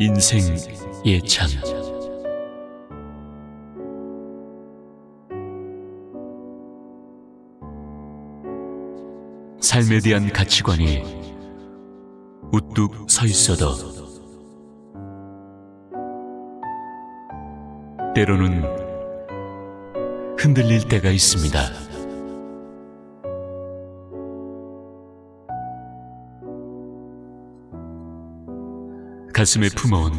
인생 예찬 삶에 대한 가치관이 우뚝 서 있어도 때로는 흔들릴 때가 있습니다. 가슴에 품어온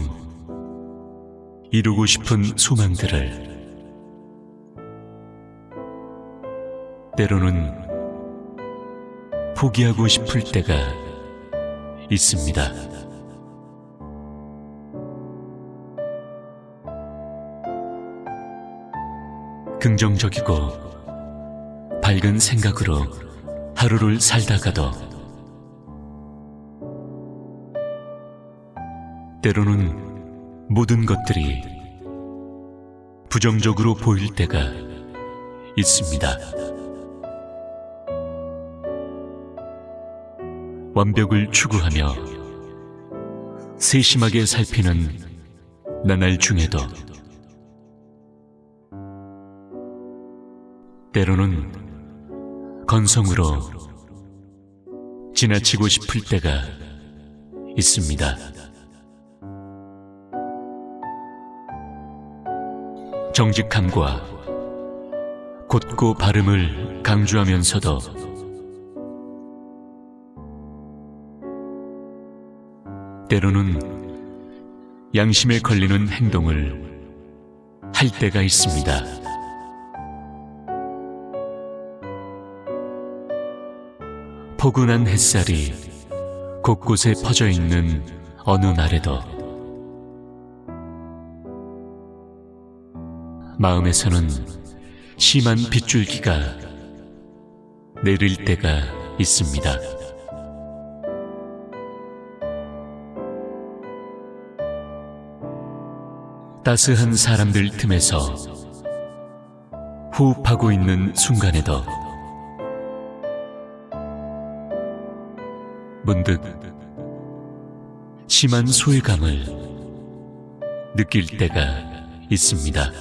이루고 싶은 소망들을 때로는 포기하고 싶을 때가 있습니다. 긍정적이고 밝은 생각으로 하루를 살다가도 때로는 모든 것들이 부정적으로 보일 때가 있습니다. 완벽을 추구하며 세심하게 살피는 나날 중에도 때로는 건성으로 지나치고 싶을 때가 있습니다. 정직함과 곧고 발음을 강조하면서도 때로는 양심에 걸리는 행동을 할 때가 있습니다. 포근한 햇살이 곳곳에 퍼져 있는 어느 날에도 마음에서는 심한 빗줄기가 내릴 때가 있습니다. 따스한 사람들 틈에서 호흡하고 있는 순간에도 문득 심한 소외감을 느낄 때가 있습니다.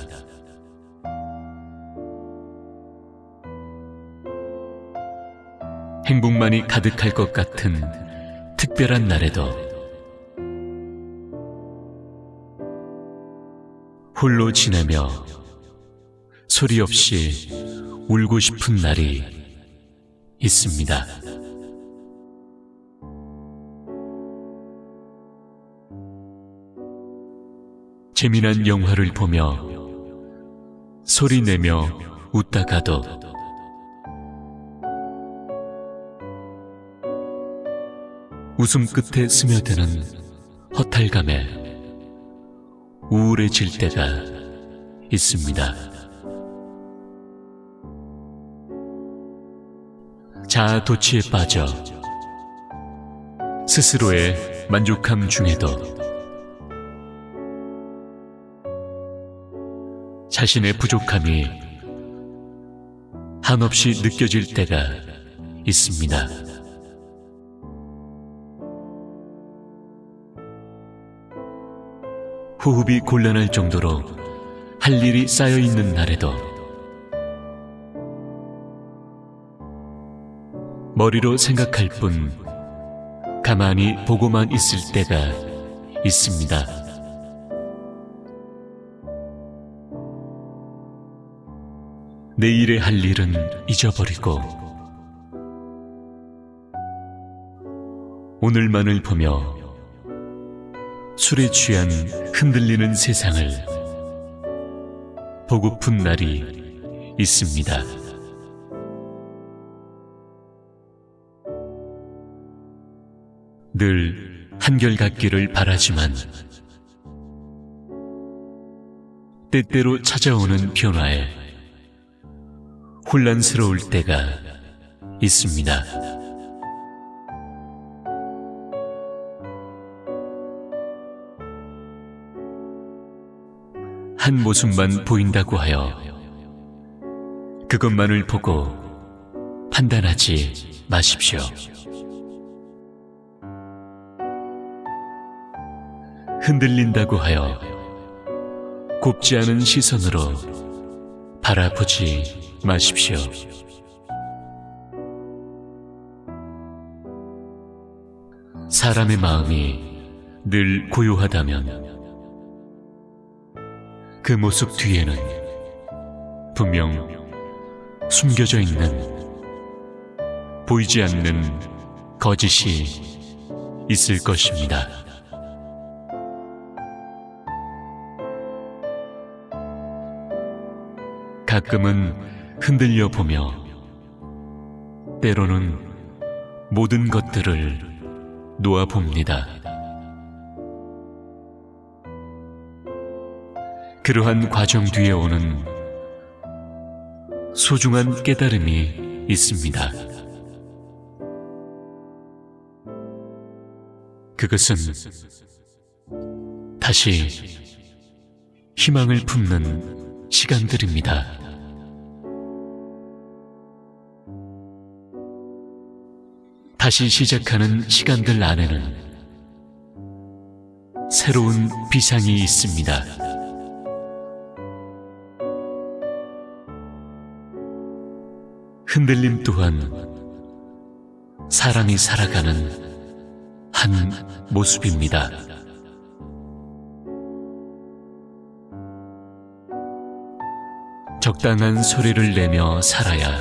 행복만이 가득할 것 같은 특별한 날에도 홀로 지내며 소리 없이 울고 싶은 날이 있습니다. 재미난 영화를 보며 소리 내며 웃다가도 웃음 끝에 스며드는 허탈감에 우울해질 때가 있습니다. 자아 도취에 빠져 스스로의 만족함 중에도 자신의 부족함이 한없이 느껴질 때가 있습니다. 호흡이 곤란할 정도로 할 일이 쌓여 있는 날에도 머리로 생각할 뿐 가만히 보고만 있을 때가 있습니다. 내일의 할 일은 잊어버리고 오늘만을 보며 술에 취한 흔들리는 세상을 보고픈 날이 있습니다. 늘 한결같기를 바라지만 때때로 찾아오는 변화에 혼란스러울 때가 있습니다. 한 모습만 보인다고 하여 그것만을 보고 판단하지 마십시오. 흔들린다고 하여 곱지 않은 시선으로 바라보지 마십시오. 사람의 마음이 늘 고요하다면 그 모습 뒤에는 분명 숨겨져 있는 보이지 않는 거짓이 있을 것입니다. 가끔은 흔들려 보며 때로는 모든 것들을 놓아 봅니다. 그러한 과정 뒤에 오는 소중한 깨달음이 있습니다. 그것은 다시 희망을 품는 시간들입니다. 다시 시작하는 시간들 안에는 새로운 비상이 있습니다. 흔들림 또한 사람이 살아가는 한 모습입니다. 적당한 소리를 내며 살아야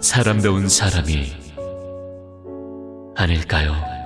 사람다운 사람이 아닐까요?